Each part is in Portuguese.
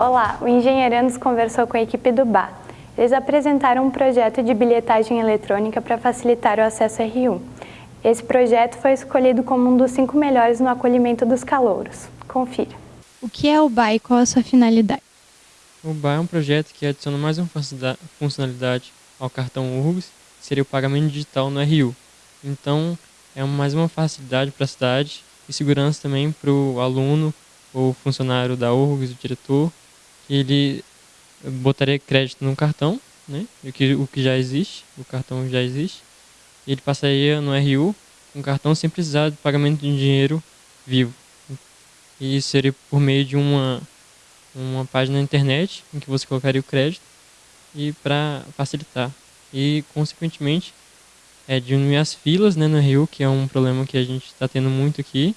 Olá, o Engenheirandos conversou com a equipe do BA. Eles apresentaram um projeto de bilhetagem eletrônica para facilitar o acesso ao RU. Esse projeto foi escolhido como um dos cinco melhores no acolhimento dos calouros. Confira. O que é o BA e qual a sua finalidade? O BA é um projeto que adiciona mais uma funcionalidade ao cartão URGS, seria o pagamento digital no RU. Então, é mais uma facilidade para a cidade e segurança também para o aluno ou funcionário da URGS, o diretor, ele botaria crédito no cartão, né, o que, o que já existe, o cartão já existe, ele passaria no RU um cartão sem precisar de pagamento de dinheiro vivo. E isso seria por meio de uma, uma página na internet em que você colocaria o crédito e para facilitar. E, consequentemente, é diminuir as filas né, no RU, que é um problema que a gente está tendo muito aqui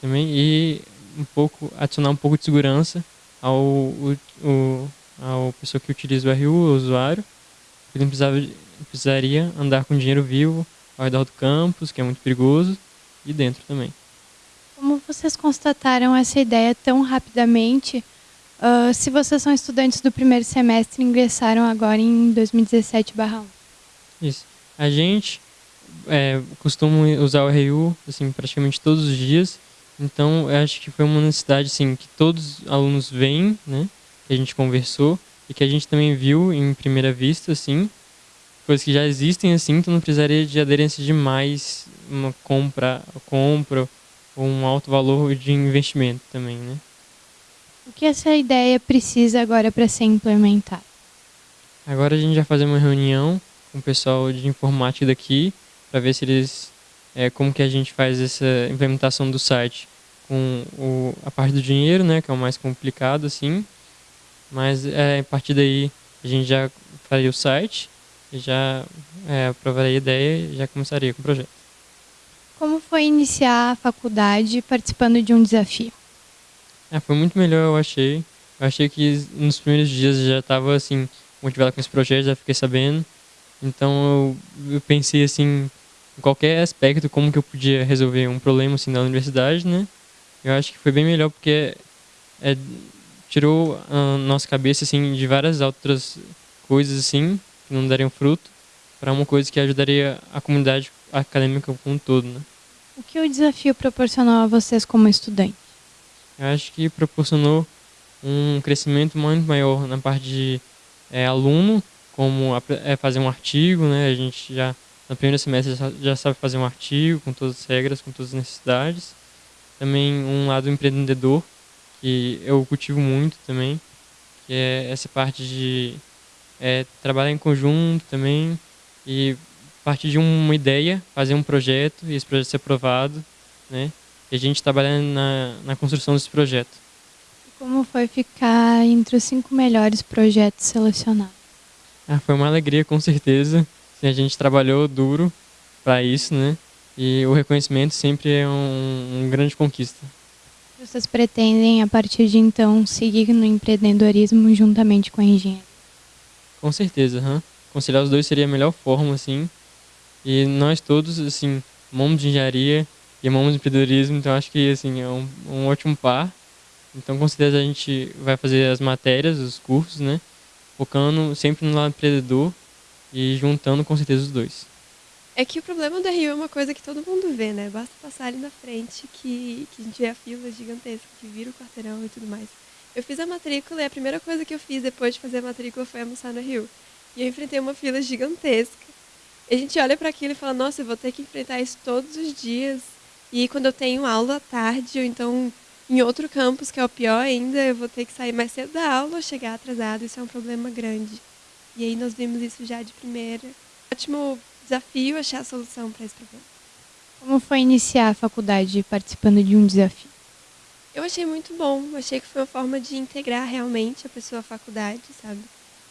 também, e um pouco adicionar um pouco de segurança ao, o, o, ao pessoa que utiliza o RU, o usuário, ele não precisava, precisaria andar com dinheiro vivo ao redor do campus, que é muito perigoso, e dentro também. Como vocês constataram essa ideia tão rapidamente? Uh, se vocês são estudantes do primeiro semestre, ingressaram agora em 2017/1. Isso. A gente é, costuma usar o RU assim, praticamente todos os dias, então eu acho que foi uma necessidade assim, que todos os alunos veem, né, que a gente conversou e que a gente também viu em primeira vista, assim, coisas que já existem assim, então não precisaria de aderência de mais uma compra, compra ou um alto valor de investimento também, né? O que essa ideia precisa agora para ser implementada? Agora a gente vai fazer uma reunião com o pessoal de informática daqui para ver se eles é, como que a gente faz essa implementação do site com o, a parte do dinheiro, né, que é o mais complicado assim, mas é, a partir daí a gente já faria o site já é, aprovaria a ideia e já começaria com o projeto. Como foi iniciar a faculdade participando de um desafio? É, foi muito melhor, eu achei. Eu achei que nos primeiros dias já estava assim motivado com esse projeto, já fiquei sabendo. Então eu, eu pensei assim em qualquer aspecto como que eu podia resolver um problema assim na universidade, né? Eu acho que foi bem melhor porque é, tirou a nossa cabeça assim de várias outras coisas assim que não dariam fruto para uma coisa que ajudaria a comunidade acadêmica como um todo, né? O que o desafio proporcionou a vocês como estudantes? Eu acho que proporcionou um crescimento muito maior na parte de é, aluno, como é, fazer um artigo, né? A gente já no primeiro semestre já, já sabe fazer um artigo com todas as regras, com todas as necessidades. Também um lado empreendedor, que eu cultivo muito também, que é essa parte de é, trabalhar em conjunto também e partir de uma ideia, fazer um projeto e esse projeto ser aprovado, né? E a gente trabalhar na, na construção desse projeto. Como foi ficar entre os cinco melhores projetos selecionados? Ah, foi uma alegria, com certeza a gente trabalhou duro para isso, né? E o reconhecimento sempre é um, um grande conquista. Vocês pretendem, a partir de então, seguir no empreendedorismo juntamente com a engenharia? Com certeza, huh? conciliar os dois seria a melhor forma, assim. E nós todos, assim, amamos de engenharia e amamos de empreendedorismo, então acho que, assim, é um, um ótimo par. Então, com certeza, a gente vai fazer as matérias, os cursos, né? Focando sempre no lado empreendedor e juntando com certeza os dois. É que o problema do Rio é uma coisa que todo mundo vê, né? Basta passar ali na frente que, que a gente vê a fila gigantesca, que vira o quarteirão e tudo mais. Eu fiz a matrícula e a primeira coisa que eu fiz depois de fazer a matrícula foi almoçar no Rio. E eu enfrentei uma fila gigantesca. E a gente olha para aquilo e fala, nossa, eu vou ter que enfrentar isso todos os dias. E quando eu tenho aula à tarde, ou então em outro campus, que é o pior ainda, eu vou ter que sair mais cedo da aula chegar atrasado. Isso é um problema grande. E aí nós vimos isso já de primeira. Ótimo desafio achar a solução para esse problema. Como foi iniciar a faculdade participando de um desafio? Eu achei muito bom. Achei que foi uma forma de integrar realmente a pessoa à faculdade, sabe?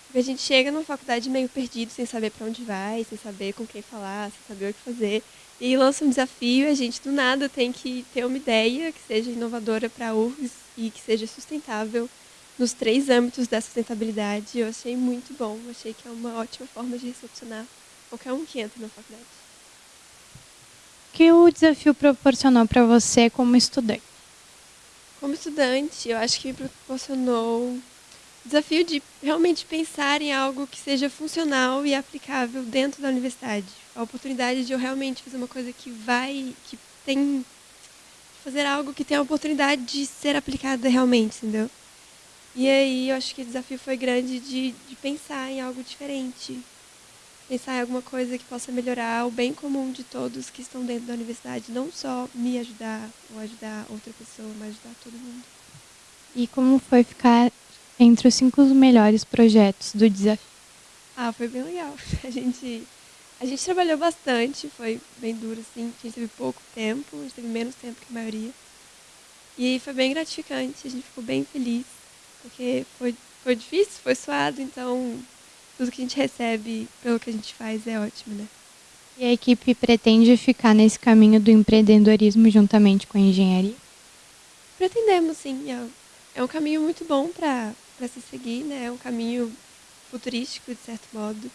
Porque a gente chega numa faculdade meio perdido, sem saber para onde vai, sem saber com quem falar, sem saber o que fazer. E lança um desafio e a gente do nada tem que ter uma ideia que seja inovadora para a URGS e que seja sustentável nos três âmbitos da sustentabilidade. Eu achei muito bom, achei que é uma ótima forma de recepcionar qualquer um que entra na faculdade. O que o desafio proporcionou para você como estudante? Como estudante, eu acho que me proporcionou desafio de realmente pensar em algo que seja funcional e aplicável dentro da universidade. A oportunidade de eu realmente fazer uma coisa que vai, que tem fazer algo que tem a oportunidade de ser aplicada realmente, entendeu? E aí eu acho que o desafio foi grande de, de pensar em algo diferente, pensar em alguma coisa que possa melhorar o bem comum de todos que estão dentro da universidade, não só me ajudar ou ajudar outra pessoa, mas ajudar todo mundo. E como foi ficar entre os cinco melhores projetos do desafio? Ah, foi bem legal. A gente, a gente trabalhou bastante, foi bem duro, assim. A gente teve pouco tempo, a gente teve menos tempo que a maioria. E foi bem gratificante, a gente ficou bem feliz, porque foi, foi difícil, foi suado, então tudo que a gente recebe pelo que a gente faz é ótimo, né? E a equipe pretende ficar nesse caminho do empreendedorismo juntamente com a engenharia? Pretendemos, sim. É, é um caminho muito bom para se seguir, né? É um caminho futurístico, de certo modo,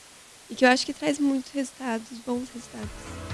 e que eu acho que traz muitos resultados, bons resultados.